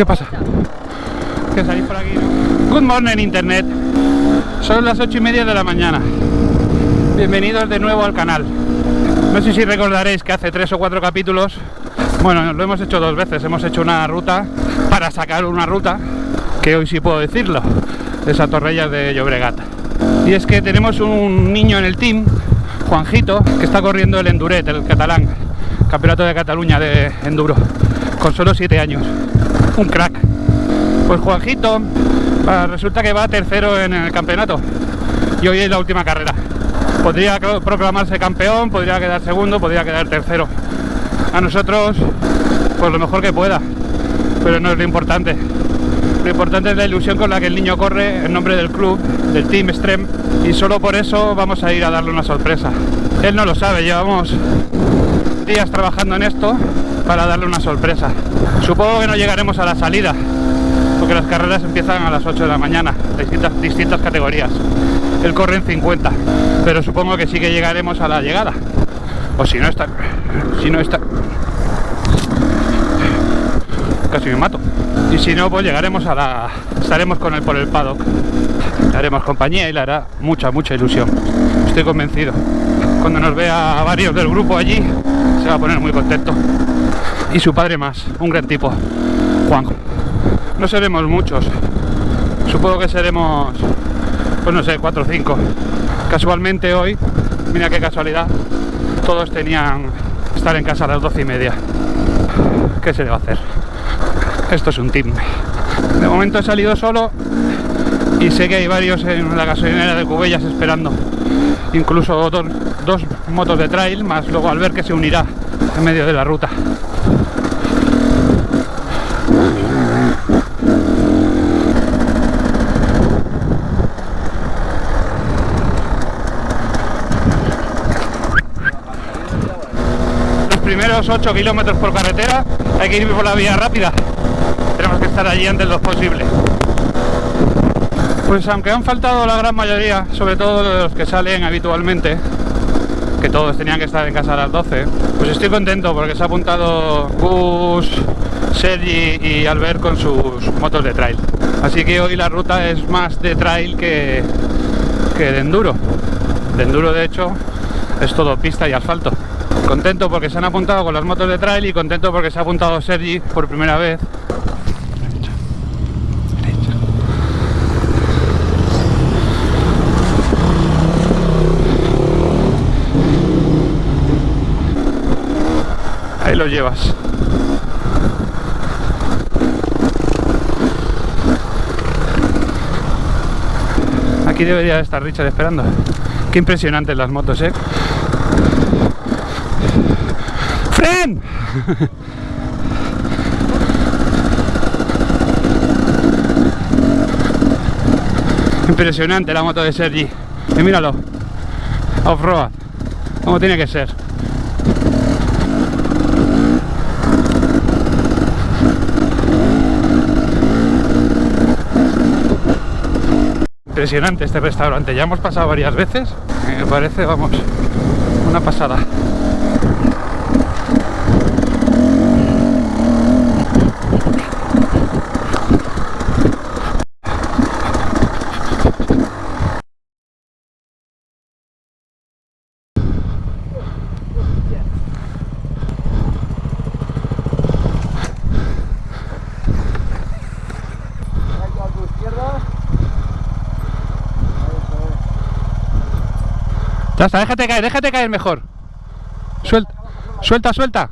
¿Qué pasa? ¿Que salís por aquí? Good morning, internet. Son las ocho y media de la mañana. Bienvenidos de nuevo al canal. No sé si recordaréis que hace tres o cuatro capítulos, bueno, lo hemos hecho dos veces, hemos hecho una ruta para sacar una ruta, que hoy sí puedo decirlo, de Torrellas de Llobregat. Y es que tenemos un niño en el team, Juanjito, que está corriendo el Enduret, el catalán, Campeonato de Cataluña de Enduro, con solo siete años. Un crack. Pues Juanjito resulta que va tercero en el campeonato y hoy es la última carrera. Podría proclamarse campeón, podría quedar segundo, podría quedar tercero. A nosotros, pues lo mejor que pueda, pero no es lo importante. Lo importante es la ilusión con la que el niño corre en nombre del club, del Team Strem, y solo por eso vamos a ir a darle una sorpresa. Él no lo sabe, llevamos días trabajando en esto para darle una sorpresa. Supongo que no llegaremos a la salida, porque las carreras empiezan a las 8 de la mañana, distintas, distintas categorías. Él corre en 50, pero supongo que sí que llegaremos a la llegada. O si no está... Si no está... Casi me mato. Y si no, pues llegaremos a la... Estaremos con él por el paddock. Le haremos compañía y le hará mucha, mucha ilusión. Estoy convencido. Cuando nos vea a varios del grupo allí, se va a poner muy contento. Y su padre más, un gran tipo, Juan. No seremos muchos. Supongo que seremos, pues no sé, cuatro o cinco. Casualmente hoy, mira qué casualidad, todos tenían estar en casa a las doce y media. ¿Qué se debe hacer? Esto es un team. De momento he salido solo y sé que hay varios en la gasolinera de Cubellas esperando. Incluso dos motos de trail, más luego al ver que se unirá en medio de la ruta. primeros 8 kilómetros por carretera hay que ir por la vía rápida. Tenemos que estar allí antes de lo posible. Pues aunque han faltado la gran mayoría, sobre todo los que salen habitualmente, que todos tenían que estar en casa a las 12, pues estoy contento porque se ha apuntado Gus, Sergi y Albert con sus motos de trail. Así que hoy la ruta es más de trail que, que de enduro. De enduro de hecho es todo pista y asfalto. Contento porque se han apuntado con las motos de trail y contento porque se ha apuntado Sergi por primera vez. Ahí lo llevas. Aquí debería estar Richard esperando. Qué impresionantes las motos, ¿eh? Impresionante la moto de Sergi. Y míralo. Off-road. Como tiene que ser. Impresionante este restaurante. Ya hemos pasado varias veces. Me parece, vamos, una pasada. Déjate caer, déjate caer mejor. Suelta, suelta, suelta.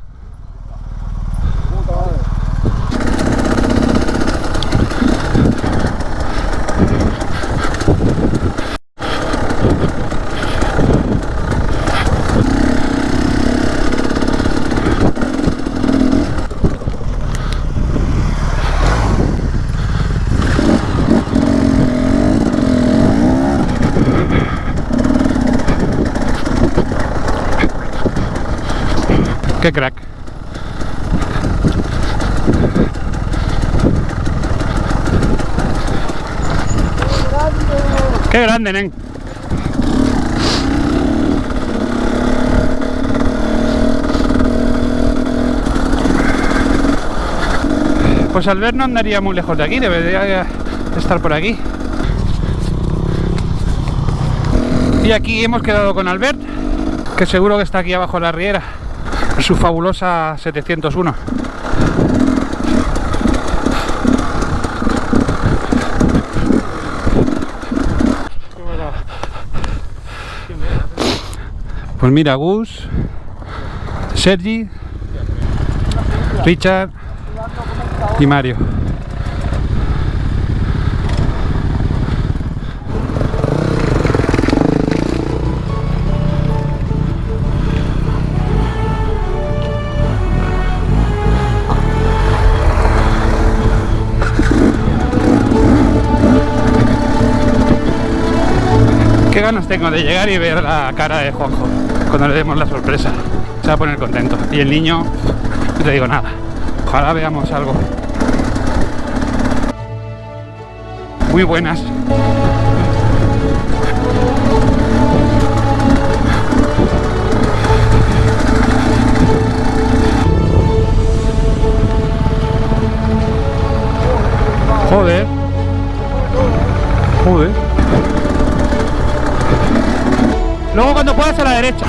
Qué crack. Qué grande, nen. Pues Albert no andaría muy lejos de aquí, debería estar por aquí. Y aquí hemos quedado con Albert, que seguro que está aquí abajo en la riera, su fabulosa 701. Pues mira, Gus, Sergi, Richard y Mario. Qué ganas tengo de llegar y ver la cara de Juanjo cuando le demos la sorpresa. Se va a poner contento. Y el niño, no te digo nada. Ojalá veamos algo. Muy buenas. Joder. Joder. Luego cuando puedas a la derecha.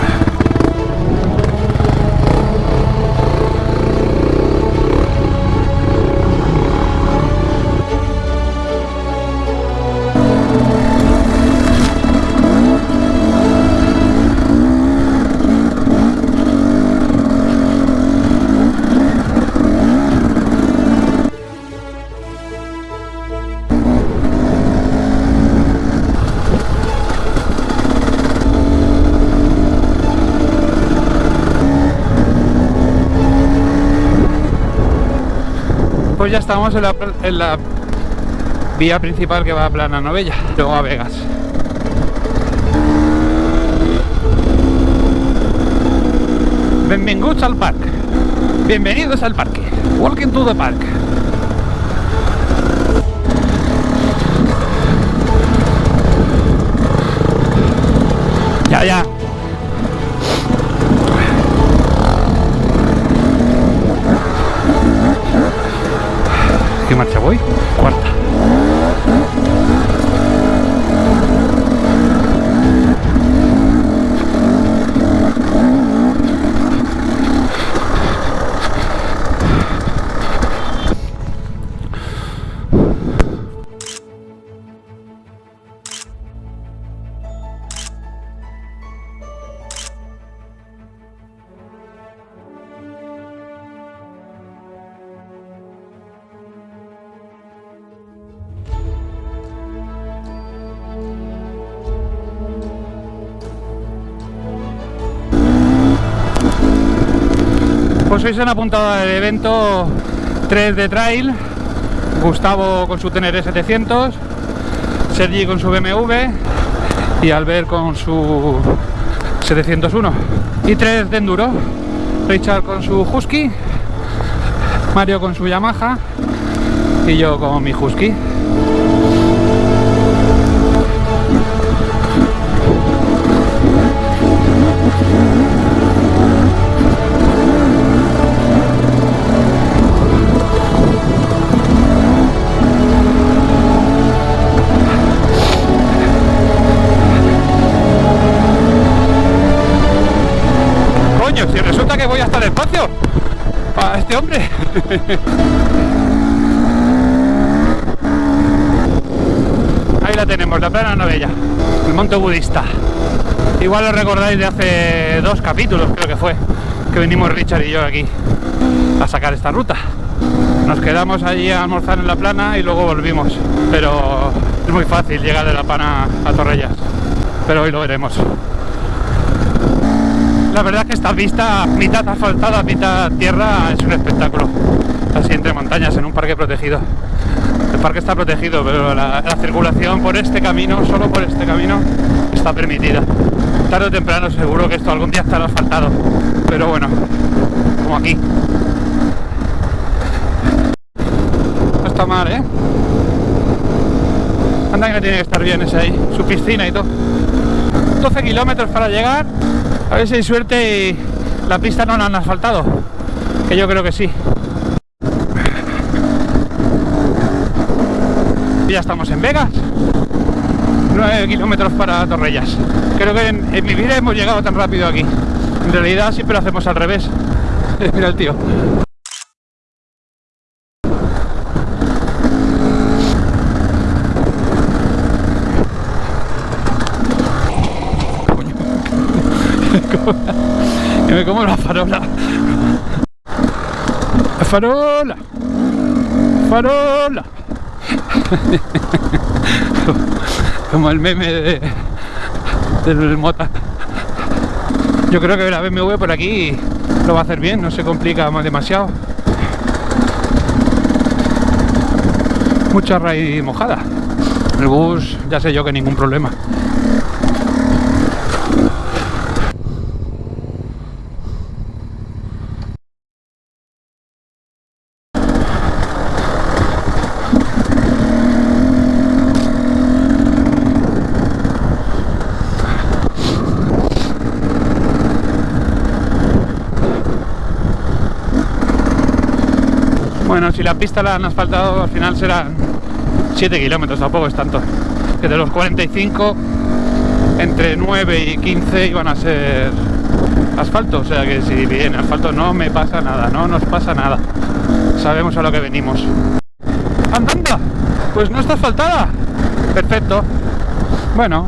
Pues ya estamos en la, en la vía principal que va a Plana Novella, luego a Vegas. Bienvenidos al parque. Bienvenidos al parque. Walking to the park. Pues hoy se han apuntado al evento 3 de trail, Gustavo con su Tenere 700, Sergi con su BMW y Albert con su 701 y 3 de enduro, Richard con su Husky, Mario con su Yamaha y yo con mi Husky. Ahí la tenemos, la plana novella, el monte budista. Igual lo recordáis de hace dos capítulos, creo que fue, que vinimos Richard y yo aquí a sacar esta ruta. Nos quedamos allí a almorzar en la plana y luego volvimos. Pero es muy fácil llegar de la plana a Torrellas. Pero hoy lo veremos. La verdad que esta vista, mitad asfaltada, mitad tierra, es un espectáculo. Así entre montañas, en un parque protegido. El parque está protegido, pero la, la circulación por este camino, solo por este camino, está permitida. Tarde o temprano seguro que esto algún día estará asfaltado. Pero bueno, como aquí. No está mal, ¿eh? Anda que tiene que estar bien ese ahí, su piscina y todo. 12 kilómetros para llegar. A ver si hay suerte y la pista no la han asfaltado, que yo creo que sí. Y ya estamos en Vegas. 9 kilómetros para Torrellas. Creo que en, mi vida hemos llegado tan rápido aquí. En realidad siempre lo hacemos al revés. Mira el tío. Farola. La farola. Farola. Como el meme de, del mota. Yo creo que la BMW por aquí lo va a hacer bien, no se complica más demasiado. Mucha raíz mojada. El bus ya sé yo que ningún problema. Bueno, si la pista la han asfaltado, al final serán 7 kilómetros, tampoco es tanto. Que de los 45, entre 9 y 15 iban a ser asfalto. O sea que si viene asfalto no me pasa nada, no nos pasa nada. Sabemos a lo que venimos. ¡Andanda! Pues no está asfaltada. Perfecto. Bueno,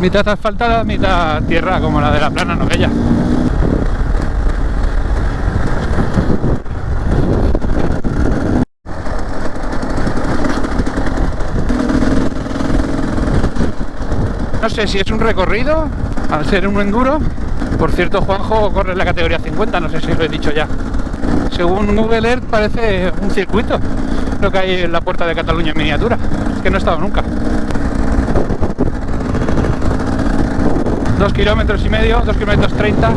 mitad asfaltada, mitad tierra, como la de la plana novella. No sé si es un recorrido, al ser un enduro. Por cierto, Juanjo corre en la categoría 50, no sé si lo he dicho ya. Según Google Earth parece un circuito, lo que hay en la puerta de Cataluña en miniatura. Es que no he estado nunca. Dos kilómetros y medio, dos kilómetros treinta.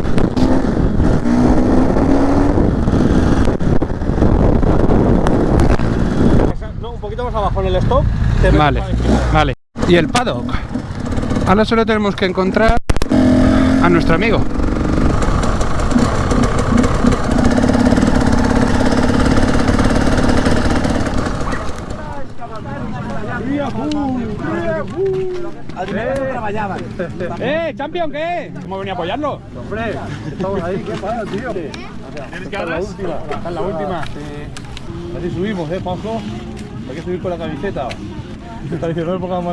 No, un poquito más abajo en el stop. te Vale, vale. Y el paddock. Ahora solo tenemos que encontrar a nuestro amigo. ¡Eh, champion, qué! ¿Hemos venido a apoyarlo? Hombre, estamos ahí, ¿qué pasa, tío? ¿Tienes Esta es la última, esta es la última. Así subimos, ¿eh, Juanjo? Hay que subir con la camiseta. Está diciendo, no me pongas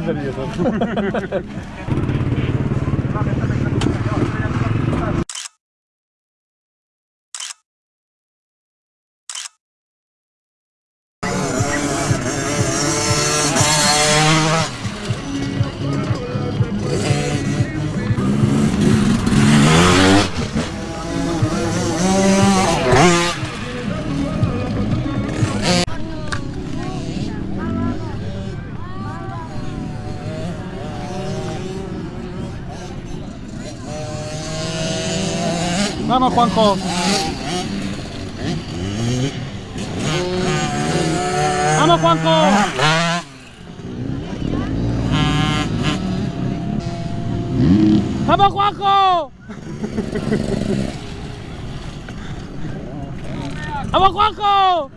Juanjo. Vamos, Juanjo. Vamos, Juanjo. Vamos, Juanjo.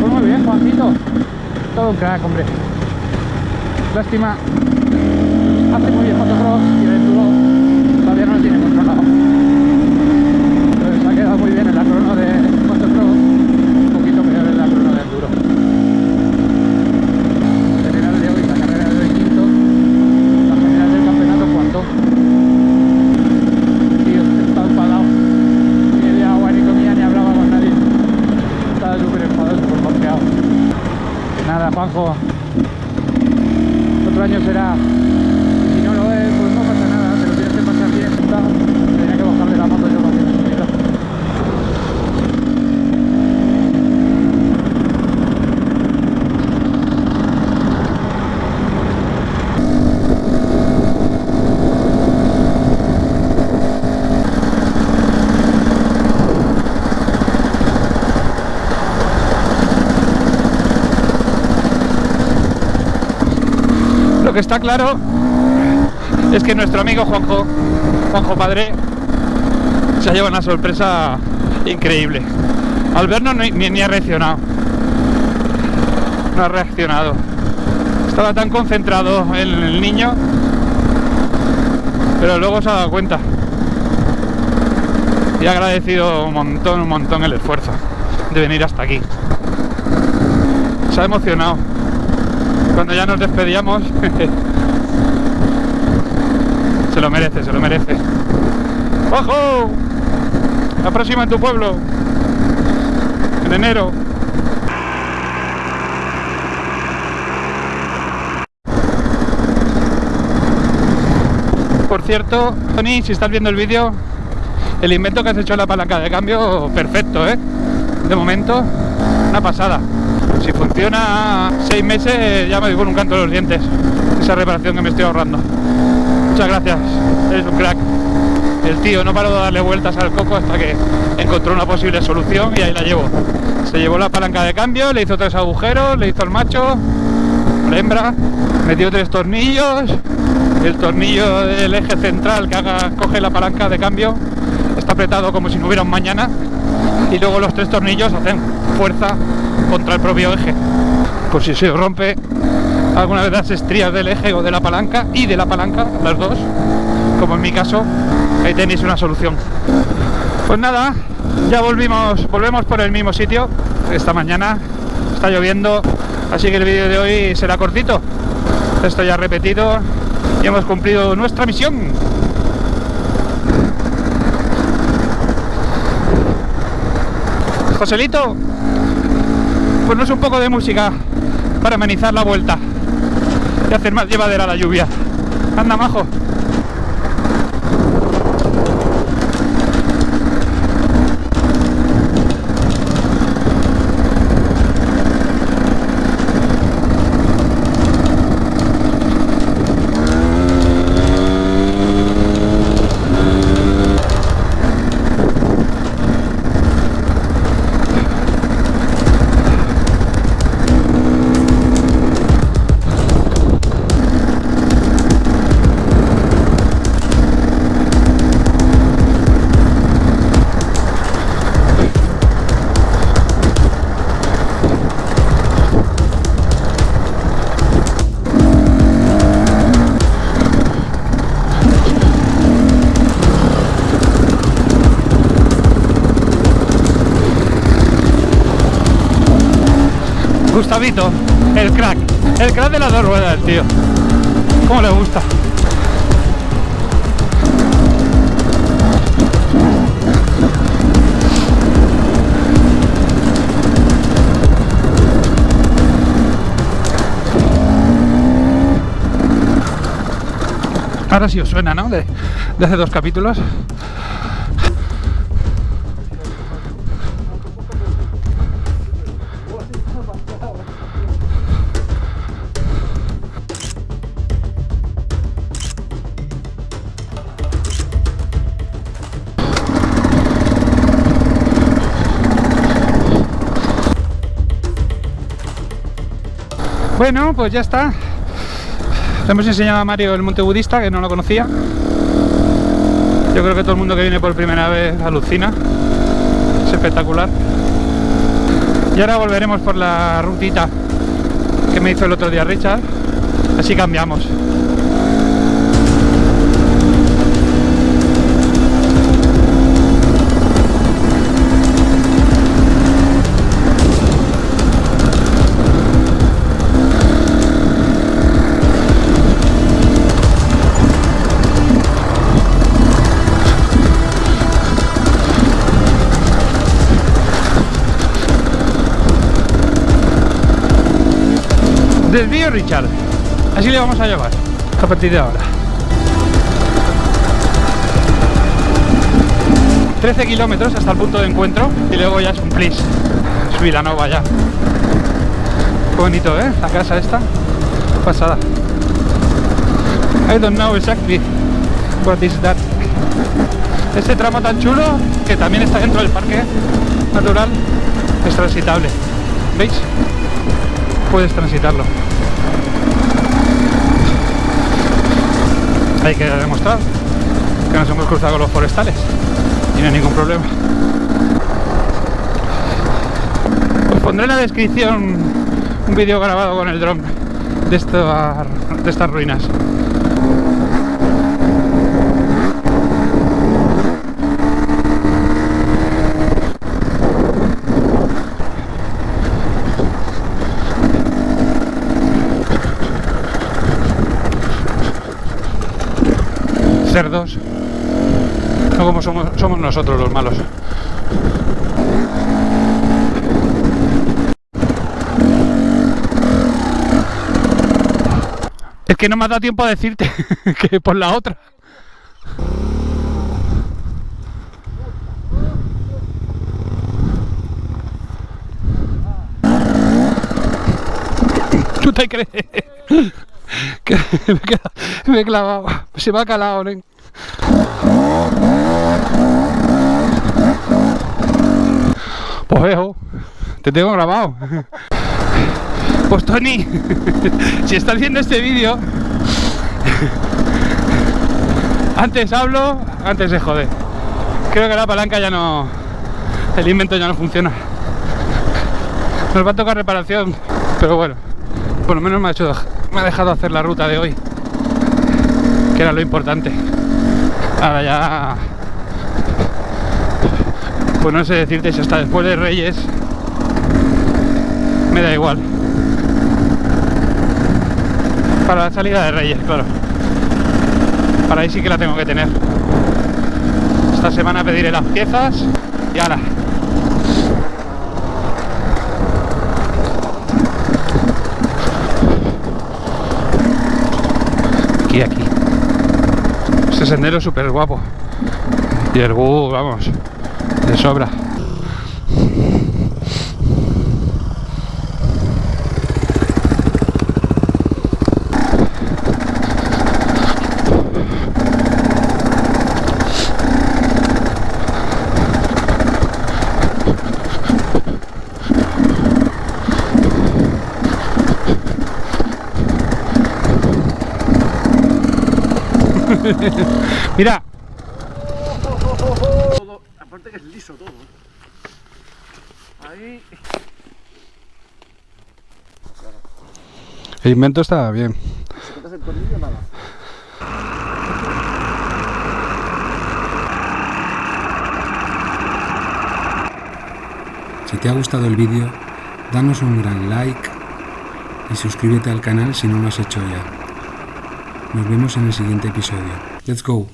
Pues muy bien, Juanjito. Todo un crack, hombre. Lástima. Hace muy bien motocross y el enduro todavía no lo tiene controlado. Pero se ha quedado muy bien en la crono de motocross. Un poquito peor en la crono de enduro. General de hoy, la carrera de hoy quinto. La general del campeonato cuarto. Tío, está enfadado. Ni de agua ni comía ni hablaba con nadie. Estaba súper enfadado, súper confiado. Nada, Juanjo. Otro año será Lo que está claro es que nuestro amigo Juanjo, Juanjo Padre, se ha llevado una sorpresa increíble. Al vernos ni, ni ha reaccionado. No ha reaccionado. Estaba tan concentrado en el niño, pero luego se ha dado cuenta. Y ha agradecido un montón, un montón el esfuerzo de venir hasta aquí. Se ha emocionado. Cuando ya nos despedíamos, se lo merece, se lo merece. ¡Ojo! La próxima en tu pueblo. En enero. Por cierto, Tony, si estás viendo el vídeo, el invento que has hecho en la palanca de cambio, perfecto, ¿eh? De momento, una pasada. Si funciona seis meses, ya me digo un canto de los dientes. Esa reparación que me estoy ahorrando. Muchas gracias, eres un crack. El tío no paró de darle vueltas al coco hasta que encontró una posible solución y ahí la llevo. Se llevó la palanca de cambio, le hizo tres agujeros, le hizo el macho, la hembra, metió tres tornillos, el tornillo del eje central que haga, coge la palanca de cambio está apretado como si no hubiera un mañana y luego los tres tornillos hacen fuerza contra el propio eje. Por si se rompe alguna vez las estrías del eje o de la palanca y de la palanca, las dos, como en mi caso, ahí tenéis una solución. Pues nada, ya volvimos, volvemos por el mismo sitio. Esta mañana está lloviendo, así que el vídeo de hoy será cortito. Esto ya repetido y hemos cumplido nuestra misión. Joselito, pues un poco de música para amenizar la vuelta y hacer más llevadera la lluvia. Anda, majo. Gustavito, el crack, el crack de las dos ruedas, tío. ¿Cómo le gusta? Ahora sí os suena, ¿no? De, de hace dos capítulos. Bueno, pues ya está. Le hemos enseñado a Mario el monte budista, que no lo conocía. Yo creo que todo el mundo que viene por primera vez alucina. Es espectacular. Y ahora volveremos por la rutita que me hizo el otro día Richard. Así cambiamos. Desvío Richard. Así le vamos a llevar a partir de ahora. 13 kilómetros hasta el punto de encuentro y luego ya es un plis. Es Vilanova ya. Qué bonito, ¿eh? La casa esta. Pasada. I don't know exactly what is that. Este tramo tan chulo que también está dentro del parque natural es transitable. ¿Veis? Puedes transitarlo. Hay que demostrar que nos hemos cruzado los forestales y no hay ningún problema. Os pondré en la descripción un vídeo grabado con el dron de, esta- de estas ruinas. Cerdos, no como somos, nosotros los malos. Es que no me ha dado tiempo a decirte que por la otra. ¿Tú te crees? que me, he clavado, se me ha calado, nen. Pues veo, te tengo grabado. Pues Tony, si estás viendo este vídeo, antes hablo, antes se jode. Creo que la palanca ya no, el invento ya no funciona. Nos va a tocar reparación, pero bueno, por lo menos me ha, hecho, me ha dejado hacer la ruta de hoy, que era lo importante. Ahora ya, pues no sé decirte si hasta después de Reyes me da igual. Para la salida de Reyes, claro. Para ahí sí que la tengo que tener. Esta semana pediré las piezas y ahora. Aquí, aquí. Este sendero es súper guapo. Y el bus, vamos, de sobra. Mira, Todo, aparte que es liso todo. Ahí. el invento está bien. Si quitas el tornillo, nada. Si te ha gustado el vídeo, danos un gran like y suscríbete al canal si no lo has hecho ya. Nos vemos en el siguiente episodio. Let's go.